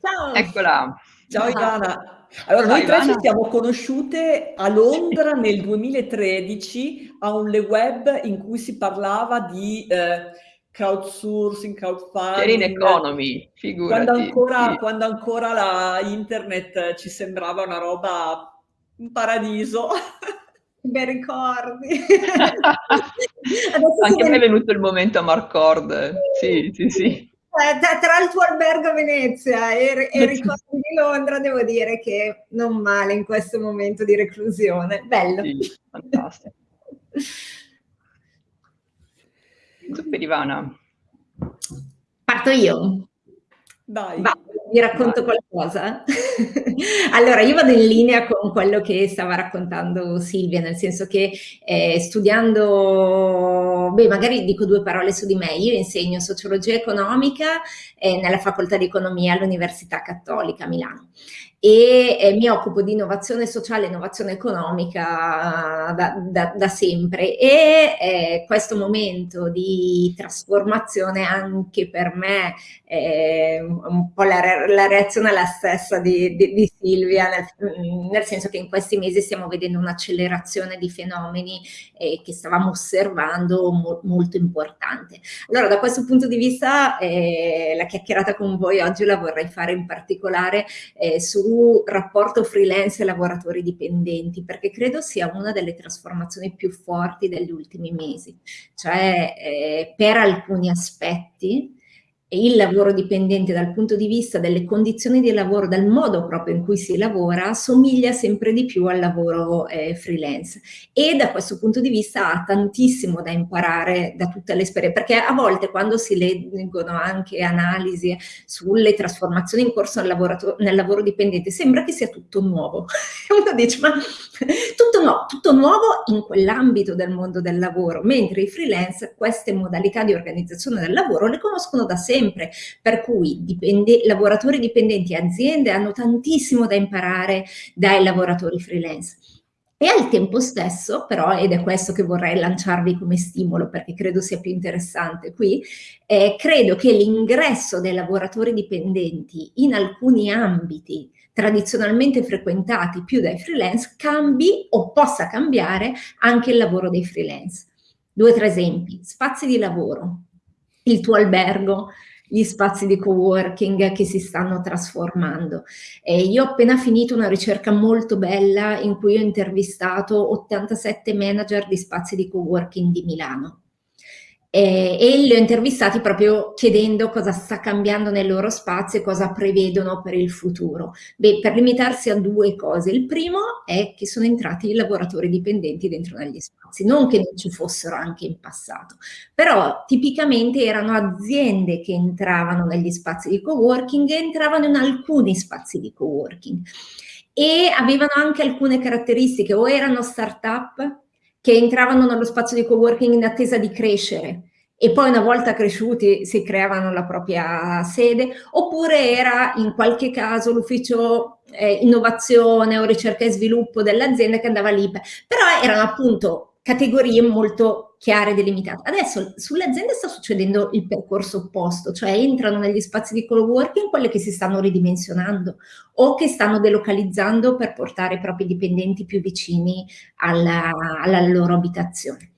Ciao. Eccola. Ciao Ivana. Allora, Ciao noi tre ci siamo conosciute a Londra nel 2013 a un Le Web in cui si parlava di eh, crowdsourcing, crowdfunding, economy, quando figurati, ancora, sì. quando ancora la internet ci sembrava una roba, un paradiso. Bei ricordi. Anche a me è venuto il momento Marcord, sì, sì, sì. Eh, tra, tra, il tuo albergo a Venezia e, e ricordi di Londra, devo dire che non male in questo momento di reclusione. Bello. Sì, fantastico. Super Ivana. Parto io? Dai. Va, vi racconto Vai. qualcosa? allora, io vado in linea con quello che stava raccontando Silvia, nel senso che eh, studiando, beh, magari dico due parole su di me, io insegno sociologia economica eh, nella facoltà di economia all'Università Cattolica Milano. E eh, mi occupo di innovazione sociale e innovazione economica da, da, da sempre. E eh, questo momento di trasformazione anche per me eh, un po' la, la, reazione è la stessa di, di, di Silvia nel, nel, senso che in questi mesi stiamo vedendo un'accelerazione di fenomeni eh, che stavamo osservando mo, molto importante allora da questo punto di vista eh, la chiacchierata con voi oggi la vorrei fare in particolare eh, su rapporto freelance e lavoratori dipendenti, perché credo sia una delle trasformazioni più forti degli ultimi mesi. Cioè, eh, per alcuni aspetti, il lavoro dipendente dal punto di vista delle condizioni di lavoro, dal modo proprio in cui si lavora, somiglia sempre di più al lavoro eh, freelance. E da questo punto di vista ha tantissimo da imparare da tutte le esperienze, perché a volte quando si leggono anche analisi sulle trasformazioni in corso nel, nel lavoro dipendente, sembra che sia tutto nuovo. Uno dice, ma tutto no, tutto nuovo in quell'ambito del mondo del lavoro, mentre i freelance queste modalità di organizzazione del lavoro le conoscono da sempre sempre, per cui dipende, lavoratori dipendenti e aziende hanno tantissimo da imparare dai lavoratori freelance. E al tempo stesso, però, ed è questo che vorrei lanciarvi come stimolo perché credo sia più interessante qui, eh, credo che l'ingresso dei lavoratori dipendenti in alcuni ambiti tradizionalmente frequentati più dai freelance cambi o possa cambiare anche il lavoro dei freelance. Due o tre esempi, spazi di lavoro, il tuo albergo, gli spazi di co-working che si stanno trasformando. E io ho appena finito una ricerca molto bella in cui ho intervistato 87 manager di spazi di co-working di Milano eh, e li ho intervistati proprio chiedendo cosa sta cambiando nel loro spazio e cosa prevedono per il futuro. Beh, per limitarsi a due cose. Il primo è che sono entrati i lavoratori dipendenti dentro negli spazi, non che non ci fossero anche in passato, però tipicamente erano aziende che entravano negli spazi di coworking e entravano in alcuni spazi di coworking e avevano anche alcune caratteristiche, o erano start-up che entravano nello spazio di coworking in attesa di crescere e poi una volta cresciuti si creavano la propria sede, oppure era in qualche caso l'ufficio eh, innovazione o ricerca e sviluppo dell'azienda che andava lì, però erano appunto categorie molto chiare e delimitate. Adesso sulle aziende sta succedendo il percorso opposto, cioè entrano negli spazi di coworking quelle che si stanno ridimensionando o che stanno delocalizzando per portare i propri dipendenti più vicini alla, alla loro abitazione.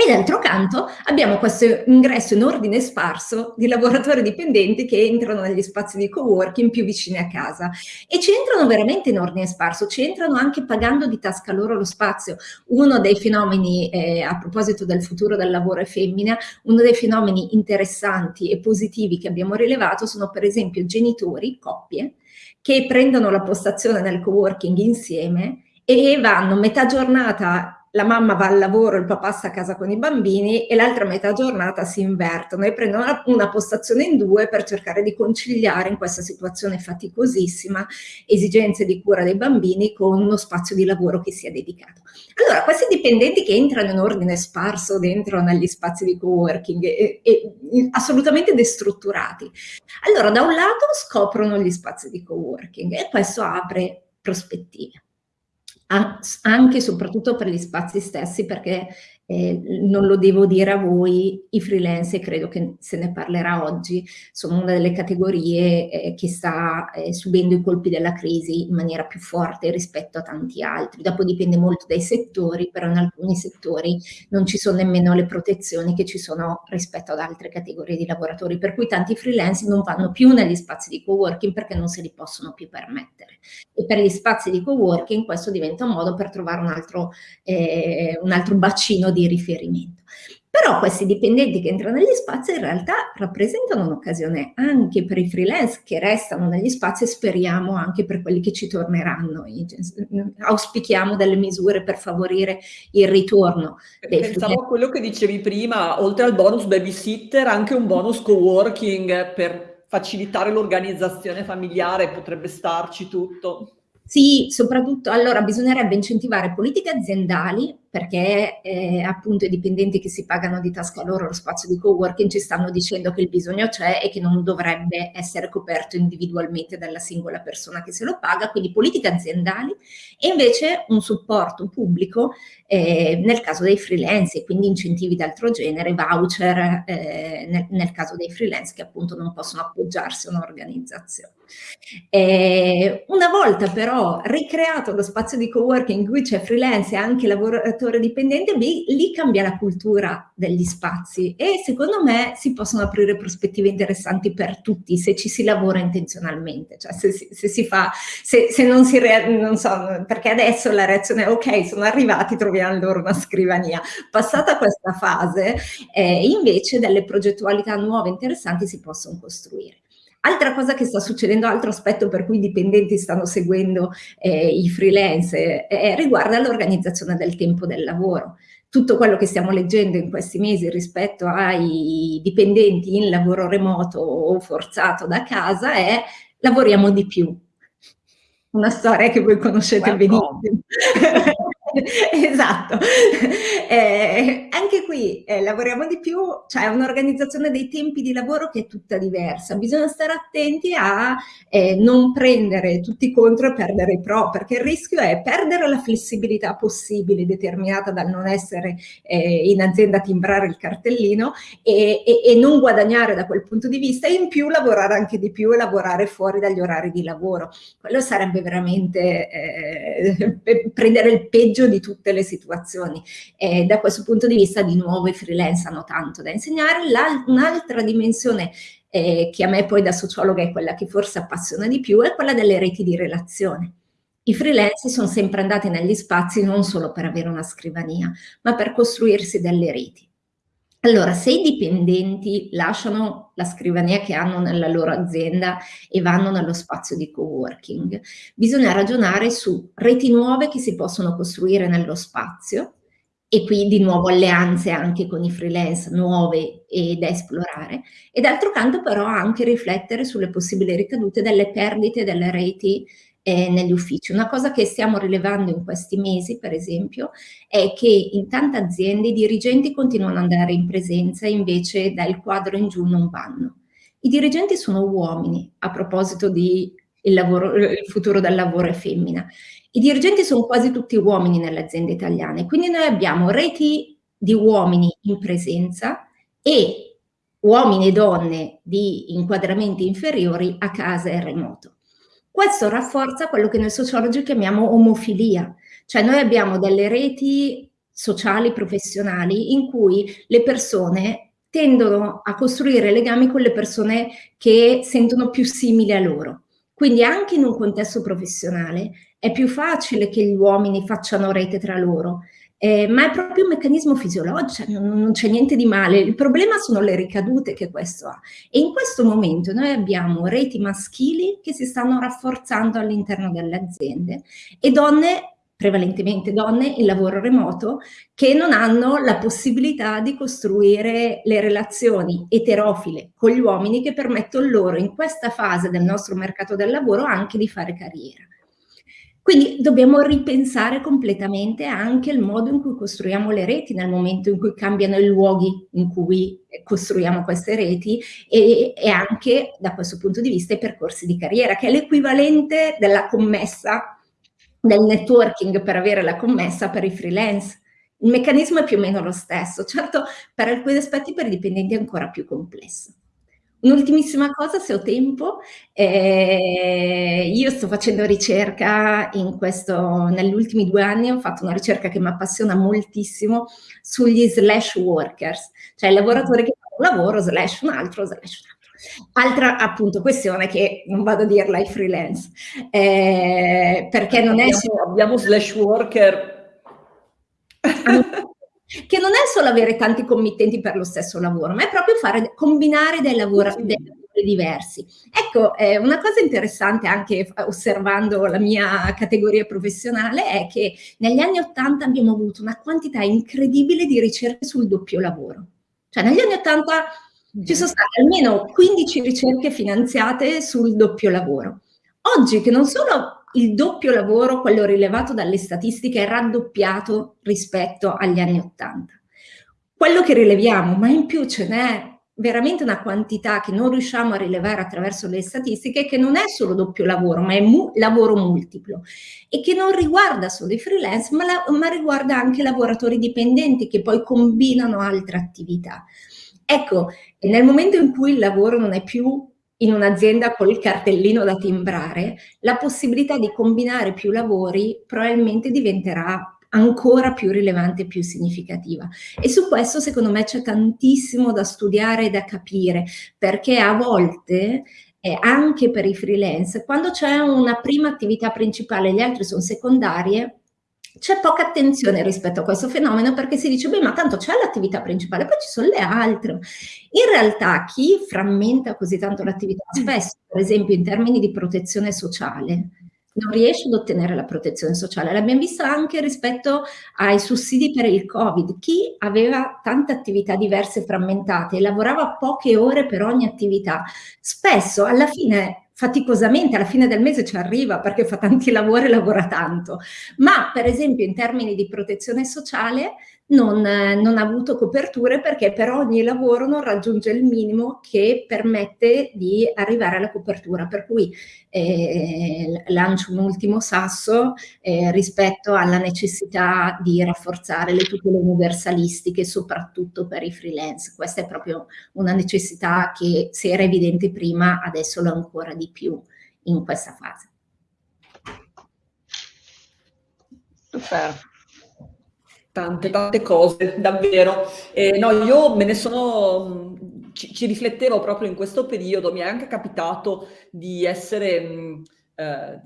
E d'altro canto abbiamo questo ingresso in ordine sparso di lavoratori dipendenti che entrano negli spazi di coworking più vicini a casa e ci entrano veramente in ordine sparso, ci entrano anche pagando di tasca loro lo spazio. Uno dei fenomeni, eh, a proposito del futuro del lavoro e femmina, uno dei fenomeni interessanti e positivi che abbiamo rilevato sono per esempio genitori, coppie, che prendono la postazione nel coworking insieme e vanno metà giornata la mamma va al lavoro, il papà sta a casa con i bambini e l'altra metà giornata si invertono e prendono una, una, postazione in due per cercare di conciliare in questa situazione faticosissima esigenze di cura dei bambini con uno spazio di lavoro che sia dedicato. Allora, questi dipendenti che entrano in ordine sparso dentro negli spazi di coworking e, e, assolutamente destrutturati, allora da un lato scoprono gli spazi di coworking e questo apre prospettive anche e soprattutto per gli spazi stessi, perché eh, non lo devo dire a voi, i freelance, credo che se ne parlerà oggi, sono una delle categorie eh, che sta eh, subendo i colpi della crisi in maniera più forte rispetto a tanti altri. Dopo dipende molto dai settori, però in alcuni settori non ci sono nemmeno le protezioni che ci sono rispetto ad altre categorie di lavoratori, per cui tanti freelance non vanno più negli spazi di coworking perché non se li possono più permettere. E per gli spazi di coworking questo diventa un modo per trovare un altro, eh, un altro bacino di riferimento. Però questi dipendenti che entrano negli spazi in realtà rappresentano un'occasione anche per i freelance che restano negli spazi e speriamo anche per quelli che ci torneranno. Auspichiamo delle misure per favorire il ritorno. Pensavo a quello che dicevi prima, oltre al bonus babysitter, anche un bonus co-working per facilitare l'organizzazione familiare, potrebbe starci tutto. Sì, soprattutto allora bisognerebbe incentivare politiche aziendali perché eh, appunto i dipendenti che si pagano di tasca loro lo spazio di coworking ci stanno dicendo che il bisogno c'è e che non dovrebbe essere coperto individualmente dalla singola persona che se lo paga, quindi politiche aziendali e invece un supporto pubblico eh, nel caso dei freelance e quindi incentivi d'altro genere, voucher eh, nel, nel, caso dei freelance che appunto non possono appoggiarsi a un'organizzazione. Eh, una volta però ricreato lo spazio di coworking in cui c'è freelance e anche lavoratori lavoratore dipendente, lì, lì cambia la cultura degli spazi e secondo me si possono aprire prospettive interessanti per tutti se ci si lavora intenzionalmente, cioè se, se si fa, se, se non si, non so, perché adesso la reazione è ok, sono arrivati, troviamo loro una scrivania. Passata questa fase, eh, invece delle progettualità nuove interessanti si possono costruire. Altra cosa che sta succedendo, altro aspetto per cui i dipendenti stanno seguendo eh, i freelance, eh, riguarda l'organizzazione del tempo del lavoro. Tutto quello che stiamo leggendo in questi mesi rispetto ai dipendenti in lavoro remoto o forzato da casa è lavoriamo di più. Una storia che voi conoscete benissimo. esatto. Eh, anche qui eh, lavoriamo di più, c'è cioè un'organizzazione dei tempi di lavoro che è tutta diversa. Bisogna stare attenti a eh, non prendere tutti contro e perdere i pro, perché il rischio è perdere la flessibilità possibile determinata dal non essere eh, in azienda a timbrare il cartellino e, e, e, non guadagnare da quel punto di vista e in più lavorare anche di più e lavorare fuori dagli orari di lavoro. Quello sarebbe veramente eh, prendere il peggio di tutte le situazioni. E da questo punto di vista di nuovo i freelance hanno tanto da insegnare. Un'altra dimensione eh, che a me poi da sociologa è quella che forse appassiona di più è quella delle reti di relazione. I freelance sono sempre andati negli spazi non solo per avere una scrivania, ma per costruirsi delle reti. Allora, se i dipendenti lasciano la scrivania che hanno nella loro azienda e vanno nello spazio di coworking, bisogna ragionare su reti nuove che si possono costruire nello spazio e qui di nuovo alleanze anche con i freelance nuove e da esplorare e d'altro canto però anche riflettere sulle possibili ricadute delle perdite delle reti eh, negli uffici. Una cosa che stiamo rilevando in questi mesi, per esempio, è che in tante aziende i dirigenti continuano ad andare in presenza invece dal quadro in giù non vanno. I dirigenti sono uomini, a proposito di il, lavoro, il futuro del lavoro è femmina. I dirigenti sono quasi tutti uomini nelle aziende italiane, quindi noi abbiamo reti di uomini in presenza e uomini e donne di inquadramenti inferiori a casa e remoto. Questo rafforza quello che noi sociologi chiamiamo omofilia, cioè noi abbiamo delle reti sociali, professionali, in cui le persone tendono a costruire legami con le persone che sentono più simili a loro. Quindi anche in un contesto professionale è più facile che gli uomini facciano rete tra loro, eh, ma è proprio un meccanismo fisiologico, cioè non, non c'è niente di male. Il problema sono le ricadute che questo ha. E in questo momento noi abbiamo reti maschili che si stanno rafforzando all'interno delle aziende e donne prevalentemente donne in lavoro remoto che non hanno la possibilità di costruire le relazioni eterofile con gli uomini che permettono loro in questa fase del nostro mercato del lavoro anche di fare carriera. Quindi dobbiamo ripensare completamente anche il modo in cui costruiamo le reti nel momento in cui cambiano i luoghi in cui costruiamo queste reti e, e anche da questo punto di vista i percorsi di carriera, che è l'equivalente della commessa, del networking per avere la commessa per i freelance. Il meccanismo è più o meno lo stesso, certo per alcuni aspetti per i dipendenti è ancora più complesso. Un'ultimissima cosa, se ho tempo, eh, io sto facendo ricerca in questo, negli ultimi due anni ho fatto una ricerca che mi appassiona moltissimo sugli slash workers, cioè i lavoratori che fanno un lavoro slash un altro slash un altro. Altra appunto questione che non vado a dirla ai freelance, eh, perché non abbiamo, è. Abbiamo slash worker che non è solo avere tanti committenti per lo stesso lavoro, ma è proprio fare, combinare dei lavori, dei lavori diversi. Ecco, eh, una cosa interessante anche osservando la mia categoria professionale è che negli anni Ottanta abbiamo avuto una quantità incredibile di ricerche sul doppio lavoro. Cioè negli anni Ottanta ci sono state almeno 15 ricerche finanziate sul doppio lavoro. Oggi che non solo il doppio lavoro, quello rilevato dalle statistiche, è raddoppiato rispetto agli anni Ottanta. Quello che rileviamo, ma in più ce n'è veramente una quantità che non riusciamo a rilevare attraverso le statistiche, che non è solo doppio lavoro, ma è mu lavoro multiplo e che non riguarda solo i freelance, ma, ma riguarda anche lavoratori dipendenti che poi combinano altre attività. Ecco, nel momento in cui il lavoro non è più in un'azienda col cartellino da timbrare, la possibilità di combinare più lavori probabilmente diventerà ancora più rilevante e più significativa. E su questo secondo me c'è tantissimo da studiare e da capire, perché a volte eh, anche per i freelance, quando c'è una prima attività principale e le altre sono secondarie, c'è poca attenzione rispetto a questo fenomeno perché si dice, beh, ma tanto c'è l'attività principale, poi ci sono le altre. In realtà chi frammenta così tanto l'attività, spesso, per esempio, in termini di protezione sociale, non riesce ad ottenere la protezione sociale. L'abbiamo visto anche rispetto ai sussidi per il Covid. Chi aveva tante attività diverse frammentate e lavorava poche ore per ogni attività, spesso alla fine faticosamente alla fine del mese ci arriva perché fa tanti lavori e lavora tanto, ma per esempio in termini di protezione sociale non, non, ha avuto coperture perché per ogni lavoro non raggiunge il minimo che permette di arrivare alla copertura. Per cui eh, lancio un ultimo sasso eh, rispetto alla necessità di rafforzare le tutele universalistiche, soprattutto per i freelance. Questa è proprio una necessità che se era evidente prima, adesso lo è ancora di più in questa fase. Super tante, tante cose, davvero. Eh, no, io me ne sono, ci, ci, riflettevo proprio in questo periodo, mi è anche capitato di essere eh,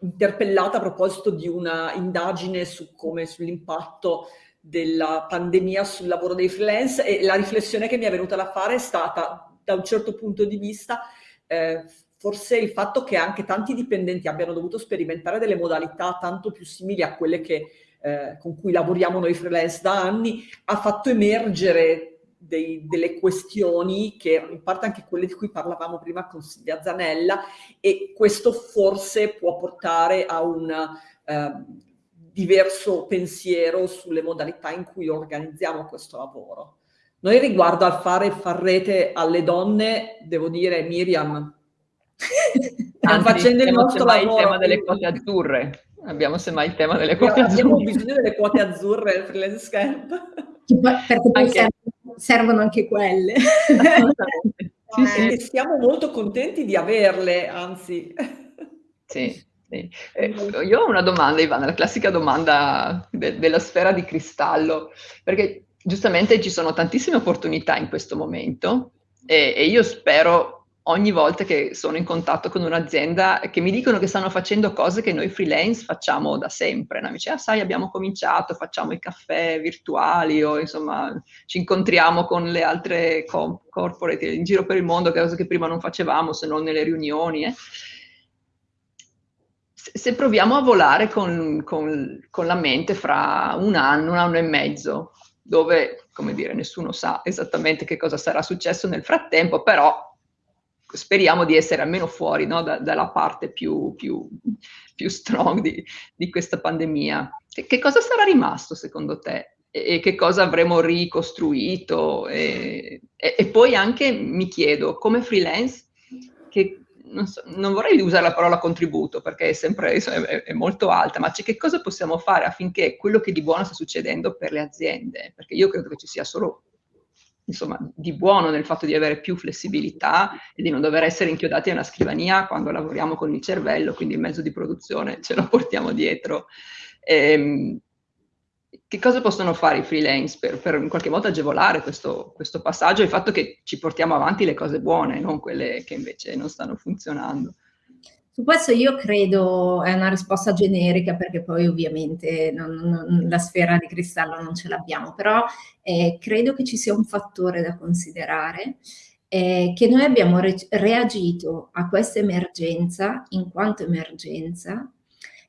interpellata a proposito di una indagine su come, sull'impatto della pandemia sul lavoro dei freelance e la riflessione che mi è venuta da fare è stata, da un certo punto di vista, eh, forse il fatto che anche tanti dipendenti abbiano dovuto sperimentare delle modalità tanto più simili a quelle che eh, con cui lavoriamo noi freelance da anni, ha fatto emergere dei, delle questioni che in parte anche quelle di cui parlavamo prima con Silvia Zanella e questo forse può portare a un eh, diverso pensiero sulle modalità in cui organizziamo questo lavoro. Noi riguardo al fare far rete alle donne, devo dire Miriam, stiamo facendo il nostro lavoro. il tema delle quote azzurre. Abbiamo semmai il tema delle quote azzurre. Abbiamo bisogno delle quote azzurre al freelance camp. Perché poi anche... servono, servono anche quelle. sì, sì. E siamo molto contenti di averle, anzi. Sì. Sì. Eh, io ho una domanda, Ivana, la classica domanda de della sfera di cristallo, perché giustamente ci sono tantissime opportunità in questo momento e, e io spero ogni volta che sono in contatto con un'azienda che mi dicono che stanno facendo cose che noi freelance facciamo da sempre. No? Mi dice, ah sai, abbiamo cominciato, facciamo i caffè virtuali o insomma ci incontriamo con le altre co corporate in giro per il mondo, cose che prima non facevamo se non nelle riunioni. Eh. Se proviamo a volare con, con, con la mente fra un anno, un anno e mezzo, dove, come dire, nessuno sa esattamente che cosa sarà successo nel frattempo, però speriamo di essere almeno fuori no, da, dalla parte più, più, più strong di, di, questa pandemia. Che, che, cosa sarà rimasto secondo te? E, e che cosa avremo ricostruito? E, e, e, poi anche mi chiedo, come freelance, che, non, so, non, vorrei usare la parola contributo perché è sempre è, è molto alta, ma che cosa possiamo fare affinché quello che di buono sta succedendo per le aziende? Perché io credo che ci sia solo insomma, di buono nel fatto di avere più flessibilità e di non dover essere inchiodati a una scrivania quando lavoriamo con il cervello, quindi il mezzo di produzione ce lo portiamo dietro. Ehm, che cosa possono fare i freelance per, per in qualche modo agevolare questo, questo passaggio e il fatto che ci portiamo avanti le cose buone, non quelle che invece non stanno funzionando? Su questo io credo è una risposta generica perché poi ovviamente non, non, la sfera di cristallo non ce l'abbiamo, però eh, credo che ci sia un fattore da considerare eh, che noi abbiamo re reagito a questa emergenza in quanto emergenza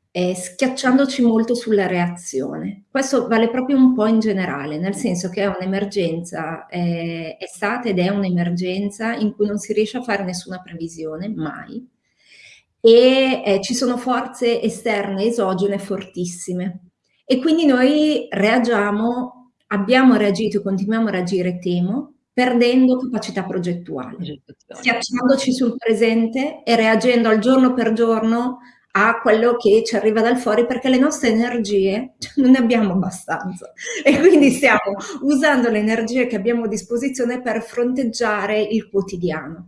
eh, schiacciandoci molto sulla reazione. Questo vale proprio un po' in generale, nel senso che è un'emergenza, eh, è stata ed è un'emergenza in cui non si riesce a fare nessuna previsione, mai, e eh, ci sono forze esterne, esogene fortissime. E quindi noi reagiamo, abbiamo reagito e continuiamo a reagire, temo, perdendo capacità progettuale, schiacciandoci sul presente e reagendo al giorno per giorno a quello che ci arriva dal fuori perché le nostre energie non ne abbiamo abbastanza e quindi stiamo usando le energie che abbiamo a disposizione per fronteggiare il quotidiano.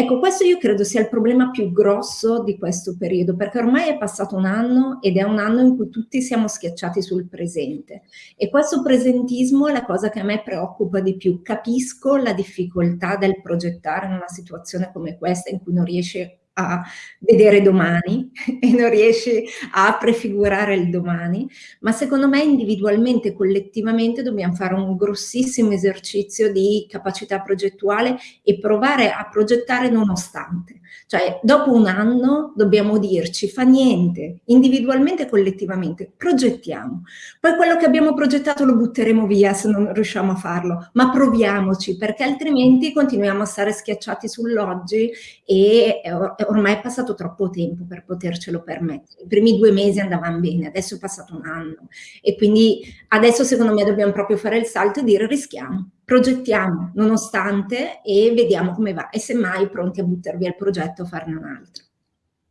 Ecco, questo io credo sia il problema più grosso di questo periodo, perché ormai è passato un anno ed è un anno in cui tutti siamo schiacciati sul presente. E questo presentismo è la cosa che a me preoccupa di più. Capisco la difficoltà del progettare in una situazione come questa in cui non riesce a vedere domani e non riesci a prefigurare il domani, ma secondo me individualmente, collettivamente dobbiamo fare un grossissimo esercizio di capacità progettuale e provare a progettare nonostante. Cioè, dopo un anno dobbiamo dirci, fa niente, individualmente e collettivamente, progettiamo. Poi quello che abbiamo progettato lo butteremo via se non riusciamo a farlo, ma proviamoci, perché altrimenti continuiamo a stare schiacciati sull'oggi e ormai è passato troppo tempo per potercelo permettere. I primi due mesi andavano bene, adesso è passato un anno e quindi adesso secondo me dobbiamo proprio fare il salto e dire rischiamo progettiamo nonostante e vediamo come va e semmai pronti a buttare via il progetto o farne un altro.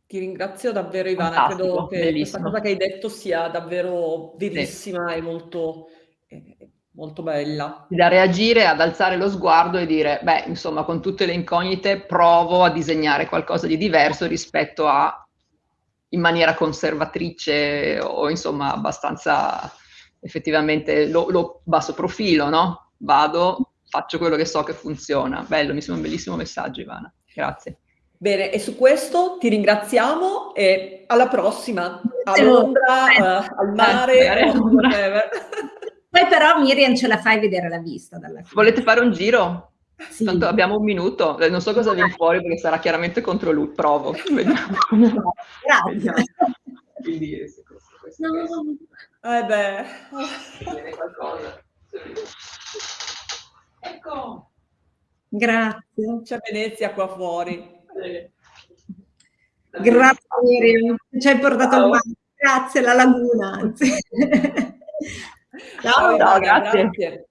Ti ringrazio davvero Ivana, Fantastico, credo che bellissimo. questa cosa che hai detto sia davvero verissima sì. e molto, molto bella. Da reagire, ad alzare lo sguardo e dire, beh, insomma, con tutte le incognite provo a disegnare qualcosa di diverso rispetto a in maniera conservatrice o insomma abbastanza effettivamente lo, lo basso profilo, no? vado, faccio quello che so che funziona. Bello, mi sembra un bellissimo messaggio Ivana, grazie. Bene, e su questo ti ringraziamo e alla prossima, a Londra, uh, al mare. Poi però Miriam ce la fai vedere la vista dalla fine. Volete fare un giro? Sì. Tanto abbiamo un minuto, eh, non so cosa viene fuori perché sarà chiaramente contro lui, provo, vediamo. Grazie. Quindi, questo, questo, no. Eh beh. Viene qualcosa. Ecco. Grazie. C'è Venezia qua fuori. Grazie Miriam, ci hai portato Ciao. mare. Grazie, la laguna. Ciao, Ciao grazie. grazie.